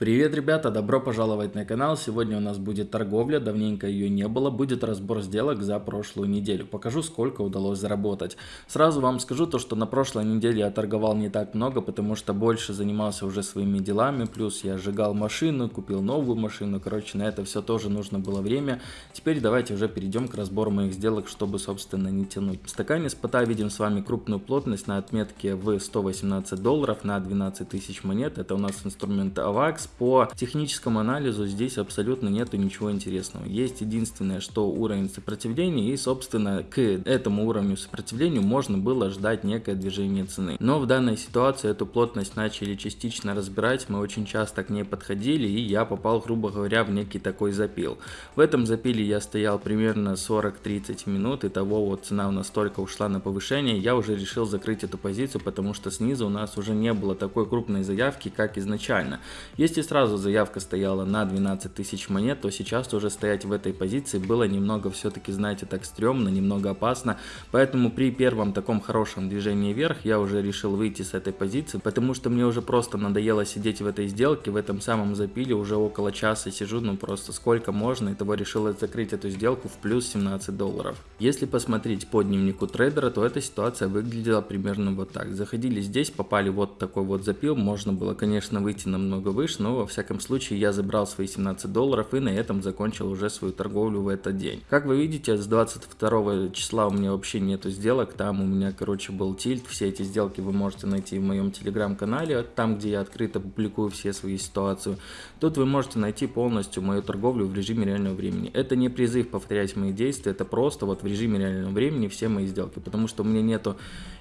Привет, ребята! Добро пожаловать на канал. Сегодня у нас будет торговля, давненько ее не было. Будет разбор сделок за прошлую неделю. Покажу, сколько удалось заработать. Сразу вам скажу то, что на прошлой неделе я торговал не так много, потому что больше занимался уже своими делами. Плюс я сжигал машину, купил новую машину. Короче, на это все тоже нужно было время. Теперь давайте уже перейдем к разбору моих сделок, чтобы, собственно, не тянуть. В стакане спота видим с вами крупную плотность на отметке в 118 долларов на 12 тысяч монет. Это у нас инструмент AVAX по техническому анализу здесь абсолютно нету ничего интересного. Есть единственное, что уровень сопротивления и, собственно, к этому уровню сопротивления можно было ждать некое движение цены. Но в данной ситуации эту плотность начали частично разбирать, мы очень часто к ней подходили и я попал, грубо говоря, в некий такой запил. В этом запиле я стоял примерно 40-30 минут, и того вот цена у нас только ушла на повышение, я уже решил закрыть эту позицию, потому что снизу у нас уже не было такой крупной заявки, как изначально. Если если сразу заявка стояла на 12 тысяч монет, то сейчас уже стоять в этой позиции было немного все-таки, знаете, так стрёмно, немного опасно. Поэтому при первом таком хорошем движении вверх я уже решил выйти с этой позиции, потому что мне уже просто надоело сидеть в этой сделке, в этом самом запиле уже около часа сижу, ну просто сколько можно, и того решил закрыть эту сделку в плюс 17 долларов. Если посмотреть по дневнику трейдера, то эта ситуация выглядела примерно вот так. Заходили здесь, попали вот такой вот запил, можно было, конечно, выйти намного выше, но во всяком случае я забрал свои 17 долларов и на этом закончил уже свою торговлю в этот день. Как вы видите, с 22 числа у меня вообще нету сделок, там у меня, короче, был тильт, все эти сделки вы можете найти в моем телеграм-канале, там, где я открыто публикую все свои ситуации. Тут вы можете найти полностью мою торговлю в режиме реального времени. Это не призыв повторять мои действия, это просто вот в режиме реального времени все мои сделки, потому что у меня нету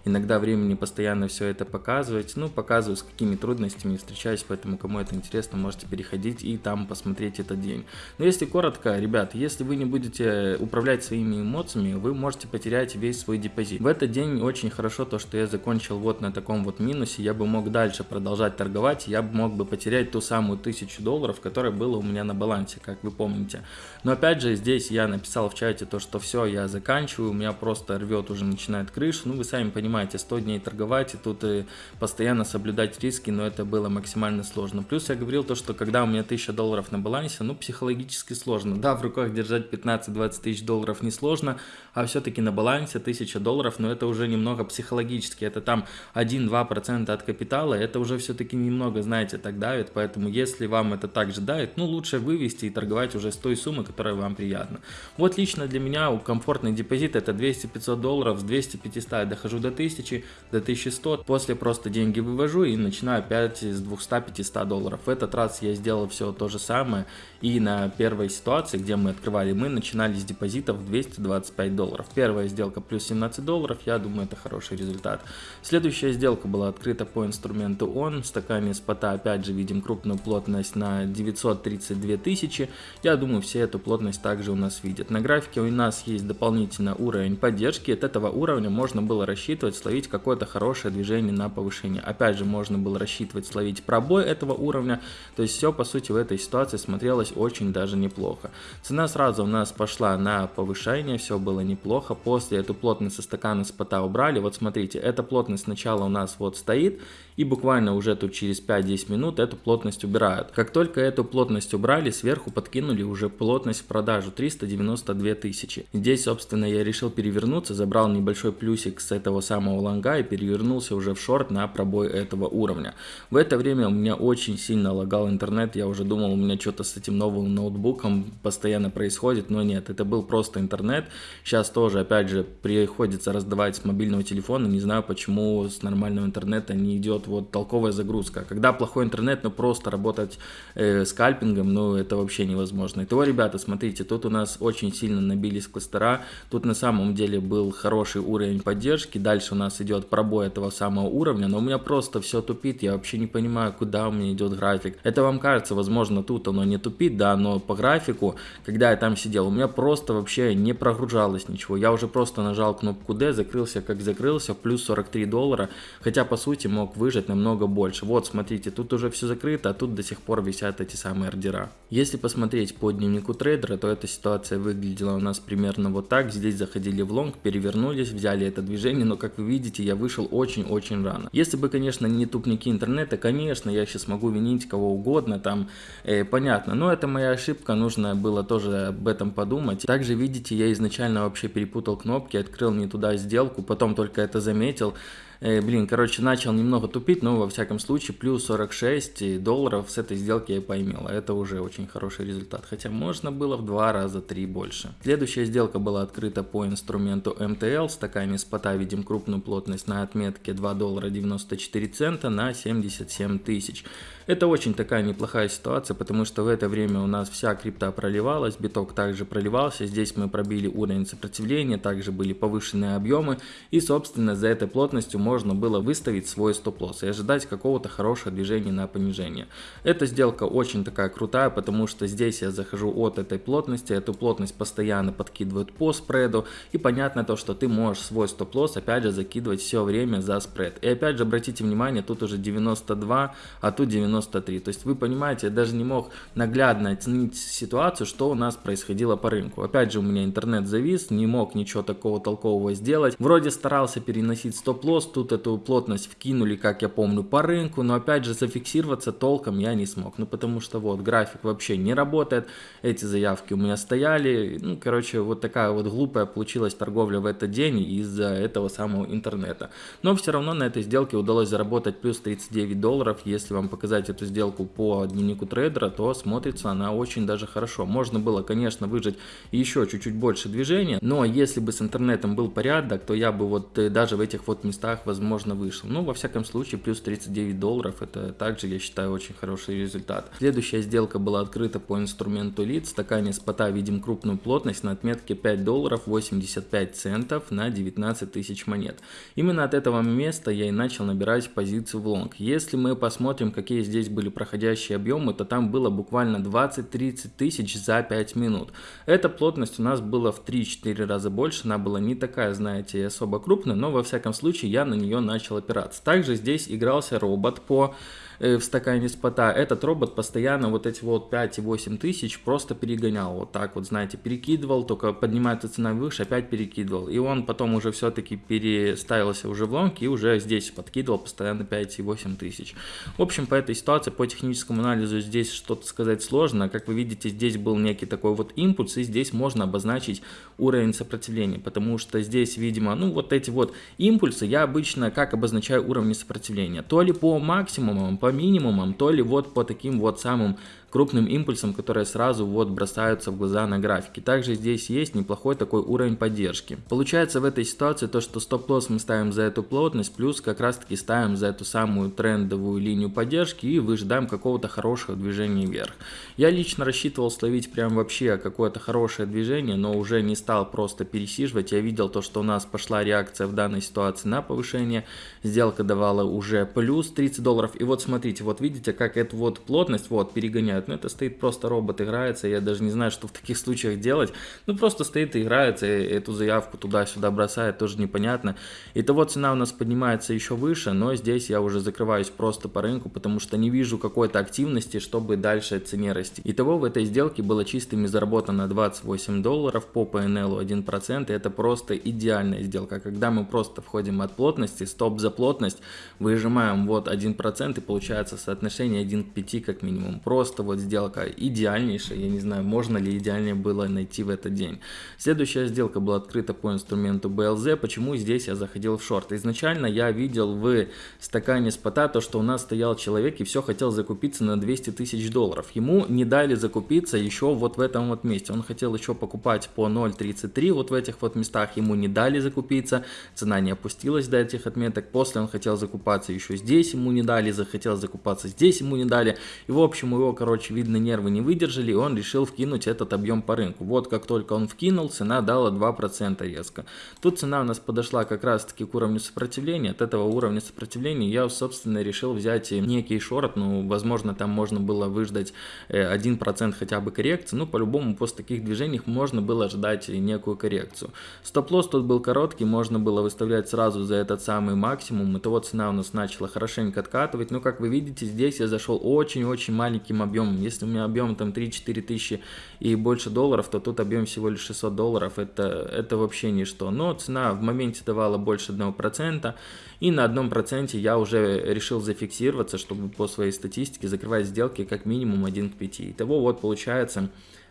иногда времени постоянно все это показывать, ну, показываю, с какими трудностями встречаюсь, поэтому кому это интересно, интересно, можете переходить и там посмотреть этот день. Но если коротко, ребят, если вы не будете управлять своими эмоциями, вы можете потерять весь свой депозит. В этот день очень хорошо то, что я закончил вот на таком вот минусе, я бы мог дальше продолжать торговать, я бы мог бы потерять ту самую тысячу долларов, которая была у меня на балансе, как вы помните. Но опять же, здесь я написал в чате то, что все, я заканчиваю, у меня просто рвет, уже начинает крышу. Ну, вы сами понимаете, 100 дней торговать и тут и постоянно соблюдать риски, но это было максимально сложно. Плюс я говорил, то, что когда у меня 1000 долларов на балансе, ну, психологически сложно. Да, в руках держать 15-20 тысяч долларов не сложно, а все-таки на балансе 1000 долларов, но это уже немного психологически. Это там 1-2% от капитала, это уже все-таки немного, знаете, так давит. Поэтому, если вам это также давит, ну, лучше вывести и торговать уже с той суммы, которая вам приятна. Вот лично для меня комфортный депозит это 200-500 долларов, с 200-500 я дохожу до 1000, до 1100, после просто деньги вывожу и начинаю опять с 200-500 долларов. Это этот раз я сделал все то же самое. И на первой ситуации, где мы открывали, мы начинали с депозитов 225 долларов. Первая сделка плюс 17 долларов, я думаю, это хороший результат. Следующая сделка была открыта по инструменту ON. В стакане спота опять же видим крупную плотность на 932 тысячи. Я думаю, все эту плотность также у нас видят. На графике у нас есть дополнительно уровень поддержки. От этого уровня можно было рассчитывать словить какое-то хорошее движение на повышение. Опять же, можно было рассчитывать словить пробой этого уровня, то есть все по сути в этой ситуации смотрелось очень даже неплохо. Цена сразу у нас пошла на повышение, все было неплохо. После эту плотность со стакана спота убрали. Вот смотрите, эта плотность сначала у нас вот стоит и буквально уже тут через 5-10 минут эту плотность убирают. Как только эту плотность убрали, сверху подкинули уже плотность в продажу 392 тысячи. Здесь, собственно, я решил перевернуться, забрал небольшой плюсик с этого самого лонга и перевернулся уже в шорт на пробой этого уровня. В это время у меня очень сильно лагал интернет, я уже думал, у меня что-то с этим новым ноутбуком постоянно происходит, но нет, это был просто интернет. Сейчас тоже, опять же, приходится раздавать с мобильного телефона, не знаю, почему с нормального интернета не идет вот толковая загрузка. Когда плохой интернет, ну просто работать э, скальпингом, ну это вообще невозможно. Итого, ребята, смотрите, тут у нас очень сильно набились кластера, тут на самом деле был хороший уровень поддержки, дальше у нас идет пробой этого самого уровня, но у меня просто все тупит, я вообще не понимаю, куда у меня идет график. Это вам кажется, возможно, тут оно не тупит, да, но по графику, когда я там сидел, у меня просто вообще не прогружалось ничего. Я уже просто нажал кнопку D, закрылся как закрылся, плюс 43 доллара, хотя по сути мог выжать намного больше. Вот, смотрите, тут уже все закрыто, а тут до сих пор висят эти самые ордера. Если посмотреть по дневнику трейдера, то эта ситуация выглядела у нас примерно вот так. Здесь заходили в лонг, перевернулись, взяли это движение, но как вы видите, я вышел очень-очень рано. Если бы, конечно, не тупники интернета, конечно, я сейчас могу винить кого угодно, там, э, понятно. Но это моя ошибка, нужно было тоже об этом подумать. Также, видите, я изначально вообще перепутал кнопки, открыл не туда сделку, потом только это заметил. Э, блин, короче, начал немного тупить, но во всяком случае плюс 46 долларов с этой сделки я поймел. А это уже очень хороший результат, хотя можно было в два раза, три больше. Следующая сделка была открыта по инструменту MTL, стакане спота видим крупную плотность на отметке 2 доллара 94 цента на 77 тысяч. Это очень такая неплохая ситуация, потому что в это время у нас вся крипта проливалась, биток также проливался, здесь мы пробили уровень сопротивления, также были повышенные объемы, и собственно за этой плотностью можно было выставить свой стоп-лосс и ожидать какого-то хорошего движения на понижение. Эта сделка очень такая крутая, потому что здесь я захожу от этой плотности, эту плотность постоянно подкидывают по спреду, и понятно то, что ты можешь свой стоп-лосс опять же закидывать все время за спред. И опять же обратите внимание, тут уже 92, а тут 90 93. То есть вы понимаете, я даже не мог наглядно оценить ситуацию, что у нас происходило по рынку. Опять же у меня интернет завис, не мог ничего такого толкового сделать. Вроде старался переносить стоп-лосс, тут эту плотность вкинули, как я помню, по рынку, но опять же зафиксироваться толком я не смог. Ну потому что вот график вообще не работает, эти заявки у меня стояли. Ну короче вот такая вот глупая получилась торговля в этот день из-за этого самого интернета. Но все равно на этой сделке удалось заработать плюс 39 долларов, если вам показать эту сделку по дневнику трейдера, то смотрится она очень даже хорошо. Можно было, конечно, выжать еще чуть-чуть больше движения, но если бы с интернетом был порядок, то я бы вот э, даже в этих вот местах, возможно, вышел. Ну, во всяком случае, плюс 39 долларов, это также, я считаю, очень хороший результат. Следующая сделка была открыта по инструменту лид. В стакане спота видим крупную плотность на отметке 5 долларов 85 центов на 19 тысяч монет. Именно от этого места я и начал набирать позицию в лонг. Если мы посмотрим, какие здесь были проходящие объемы, то там было буквально 20-30 тысяч за 5 минут. Эта плотность у нас была в 3-4 раза больше, она была не такая, знаете, особо крупная, но во всяком случае я на нее начал опираться. Также здесь игрался робот по в стакане спота, этот робот постоянно вот эти вот 5 и 8 тысяч просто перегонял. Вот так вот, знаете, перекидывал, только поднимается цена выше, опять перекидывал. И он потом уже все-таки переставился уже в лонг и уже здесь подкидывал постоянно 5 и 8 тысяч. В общем, по этой ситуации, по техническому анализу здесь что-то сказать сложно. Как вы видите, здесь был некий такой вот импульс, и здесь можно обозначить уровень сопротивления, потому что здесь, видимо, ну вот эти вот импульсы я обычно как обозначаю уровни сопротивления. То ли по максимумам, по минимумам, то ли вот по таким вот самым крупным импульсом, которые сразу вот бросаются в глаза на графике. Также здесь есть неплохой такой уровень поддержки. Получается в этой ситуации то, что стоп-лосс мы ставим за эту плотность, плюс как раз таки ставим за эту самую трендовую линию поддержки и выжидаем какого-то хорошего движения вверх. Я лично рассчитывал словить прям вообще какое-то хорошее движение, но уже не стал просто пересиживать. Я видел то, что у нас пошла реакция в данной ситуации на повышение. Сделка давала уже плюс 30 долларов. И вот смотрите, вот видите, как эту вот плотность вот перегоняет играют. Ну, это стоит просто робот играется, я даже не знаю, что в таких случаях делать. Ну, просто стоит и играется, и эту заявку туда-сюда бросает, тоже непонятно. Итого цена у нас поднимается еще выше, но здесь я уже закрываюсь просто по рынку, потому что не вижу какой-то активности, чтобы дальше цене расти. Итого в этой сделке было чистыми заработано 28 долларов по PNL 1%, и это просто идеальная сделка. Когда мы просто входим от плотности, стоп за плотность, выжимаем вот 1% и получается соотношение 1 к 5 как минимум. Просто вот сделка идеальнейшая, я не знаю, можно ли идеальнее было найти в этот день. Следующая сделка была открыта по инструменту BLZ, почему здесь я заходил в шорт. Изначально я видел в стакане спота то, что у нас стоял человек и все хотел закупиться на 200 тысяч долларов. Ему не дали закупиться еще вот в этом вот месте. Он хотел еще покупать по 0.33 вот в этих вот местах, ему не дали закупиться, цена не опустилась до этих отметок. После он хотел закупаться еще здесь, ему не дали, захотел закупаться здесь, ему не дали. И в общем его, короче, короче, видно, нервы не выдержали, и он решил вкинуть этот объем по рынку. Вот как только он вкинул, цена дала 2% резко. Тут цена у нас подошла как раз таки к уровню сопротивления. От этого уровня сопротивления я, собственно, решил взять некий шорт. Ну, возможно, там можно было выждать 1% э, хотя бы коррекции. Ну, по-любому, после таких движений можно было ожидать некую коррекцию. Стоп-лосс тут был короткий, можно было выставлять сразу за этот самый максимум. И вот цена у нас начала хорошенько откатывать. Но, как вы видите, здесь я зашел очень-очень маленьким объемом объем, если у меня объем там 3-4 тысячи и больше долларов, то тут объем всего лишь 600 долларов, это, это вообще ничто. Но цена в моменте давала больше 1%, и на одном проценте я уже решил зафиксироваться, чтобы по своей статистике закрывать сделки как минимум 1 к 5. Итого вот получается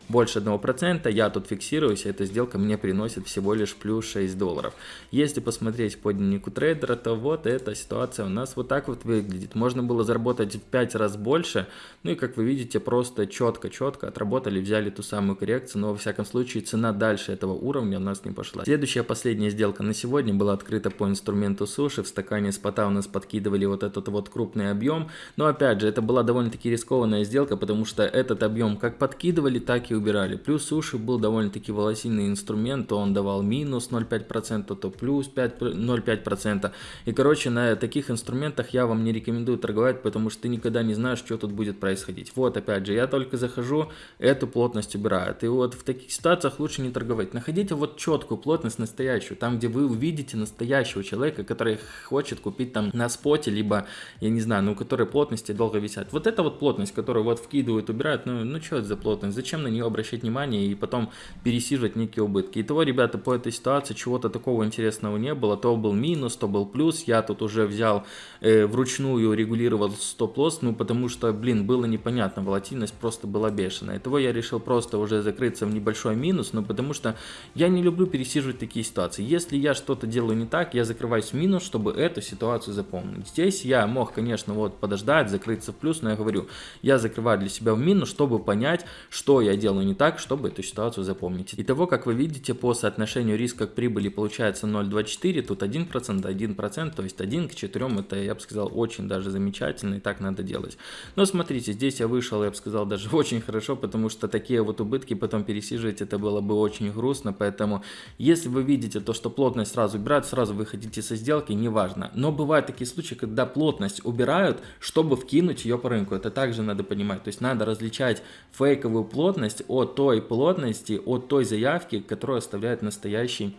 больше 1%, я тут фиксируюсь, эта сделка мне приносит всего лишь плюс 6 долларов. Если посмотреть по дневнику трейдера, то вот эта ситуация у нас вот так вот выглядит. Можно было заработать в 5 раз больше, ну и как вы видите, просто четко-четко отработали, взяли ту самую коррекцию, но во всяком случае цена дальше этого уровня у нас не пошла. Следующая последняя сделка на сегодня была открыта по инструменту суши, в стакане спота у нас подкидывали вот этот вот крупный объем, но опять же это была довольно-таки рискованная сделка, потому что этот объем как подкидывали, так и убирали. Плюс суши был довольно-таки волосиный инструмент, то он давал минус 0,5%, то плюс 0,5%. И короче, на таких инструментах я вам не рекомендую торговать, потому что ты никогда не знаешь, что тут будет происходить. Вот опять же, я только захожу, эту плотность убирают. И вот в таких ситуациях лучше не торговать. Находите вот четкую плотность настоящую, там где вы увидите настоящего человека, который хочет купить там на споте, либо, я не знаю, ну, у которой плотности долго висят. Вот эта вот плотность, которую вот вкидывают, убирают, ну, ну что это за плотность, зачем на нее обращать внимание и потом пересиживать некие убытки. Итого, ребята, по этой ситуации чего-то такого интересного не было. То был минус, то был плюс. Я тут уже взял э, вручную регулировал стоп-лосс, ну потому что, блин, было непонятно, волатильность просто была бешеная. Итого я решил просто уже закрыться в небольшой минус, ну потому что я не люблю пересиживать такие ситуации. Если я что-то делаю не так, я закрываюсь в минус, чтобы эту ситуацию запомнить. Здесь я мог, конечно, вот подождать, закрыться в плюс, но я говорю, я закрываю для себя в минус, чтобы понять, что я делаю не так, чтобы эту ситуацию запомнить. Итого, как вы видите, по соотношению риска к прибыли получается 0,24, тут 1%, 1%, то есть 1 к 4, это, я бы сказал, очень даже замечательно, и так надо делать. Но смотрите, здесь я вышел, я бы сказал, даже очень хорошо, потому что такие вот убытки потом пересиживать, это было бы очень грустно, поэтому если вы видите то, что плотность сразу убирают, сразу выходите со сделки, неважно. Но бывают такие случаи, когда плотность убирают, чтобы вкинуть ее по рынку, это также надо понимать, то есть надо различать фейковую плотность от той плотности, от той заявки, которую оставляет настоящий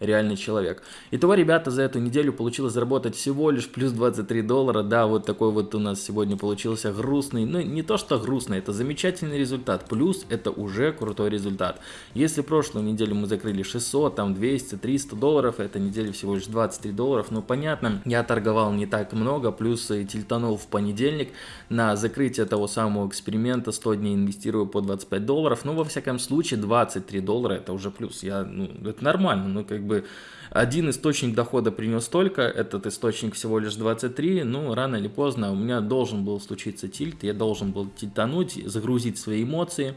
реальный человек. Итого, ребята, за эту неделю получилось заработать всего лишь плюс 23 доллара. Да, вот такой вот у нас сегодня получился грустный, ну не то что грустный, это замечательный результат. Плюс это уже крутой результат. Если прошлую неделю мы закрыли 600, там 200, 300 долларов, эта неделя всего лишь 23 долларов, ну понятно, я торговал не так много, плюс и тильтанул в понедельник на закрытие того самого эксперимента 100 дней инвестирую по 25 долларов, ну во всяком случае 23 доллара это уже плюс, я, ну это нормально, ну как бы бы один источник дохода принес столько, этот источник всего лишь 23, ну, рано или поздно у меня должен был случиться тильт, я должен был тильтануть, загрузить свои эмоции,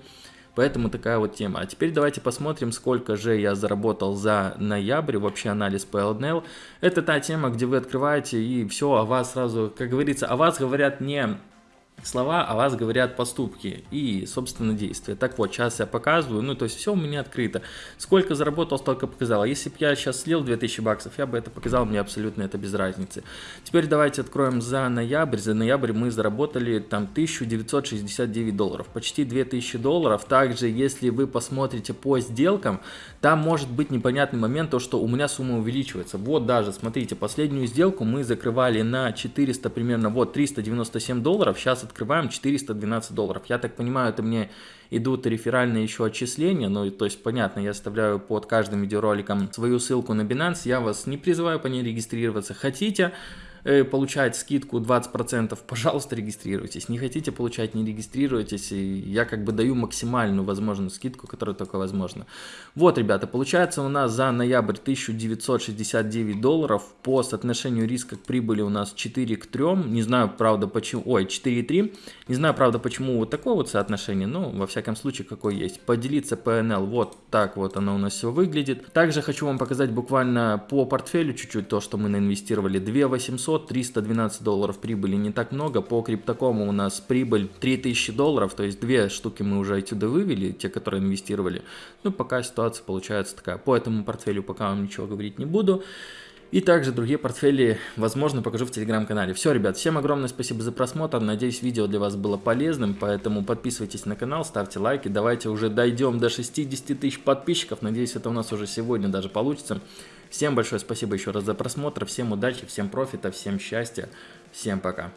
Поэтому такая вот тема. А теперь давайте посмотрим, сколько же я заработал за ноябрь, вообще анализ по LNL. Это та тема, где вы открываете и все, о вас сразу, как говорится, о вас говорят не слова, о вас говорят поступки и, собственно, действия. Так вот, сейчас я показываю, ну, то есть все у меня открыто. Сколько заработал, столько показал. Если бы я сейчас слил 2000 баксов, я бы это показал, мне абсолютно это без разницы. Теперь давайте откроем за ноябрь. За ноябрь мы заработали там 1969 долларов, почти 2000 долларов. Также, если вы посмотрите по сделкам, там может быть непонятный момент, то, что у меня сумма увеличивается. Вот даже, смотрите, последнюю сделку мы закрывали на 400 примерно, вот 397 долларов, сейчас открываем 412 долларов. Я так понимаю, это мне идут реферальные еще отчисления, ну, то есть, понятно, я оставляю под каждым видеороликом свою ссылку на Binance, я вас не призываю по ней регистрироваться. Хотите, получать скидку 20%, пожалуйста, регистрируйтесь. Не хотите получать, не регистрируйтесь. И я как бы даю максимальную возможную скидку, которая только возможна. Вот, ребята, получается у нас за ноябрь 1969 долларов. По соотношению риска к прибыли у нас 4 к 3. Не знаю, правда, почему... Ой, 4,3. Не знаю, правда, почему вот такое вот соотношение. Но, во всяком случае, какой есть. Поделиться PNL. Вот так вот оно у нас все выглядит. Также хочу вам показать буквально по портфелю чуть-чуть то, что мы наинвестировали. 2 800 500, 312 долларов прибыли не так много. По криптокому у нас прибыль 3000 долларов, то есть две штуки мы уже отсюда вывели, те, которые инвестировали. Ну, пока ситуация получается такая. По этому портфелю пока вам ничего говорить не буду. И также другие портфели, возможно, покажу в телеграм-канале. Все, ребят, всем огромное спасибо за просмотр. Надеюсь, видео для вас было полезным, поэтому подписывайтесь на канал, ставьте лайки. Давайте уже дойдем до 60 тысяч подписчиков. Надеюсь, это у нас уже сегодня даже получится. Всем большое спасибо еще раз за просмотр, всем удачи, всем профита, всем счастья, всем пока.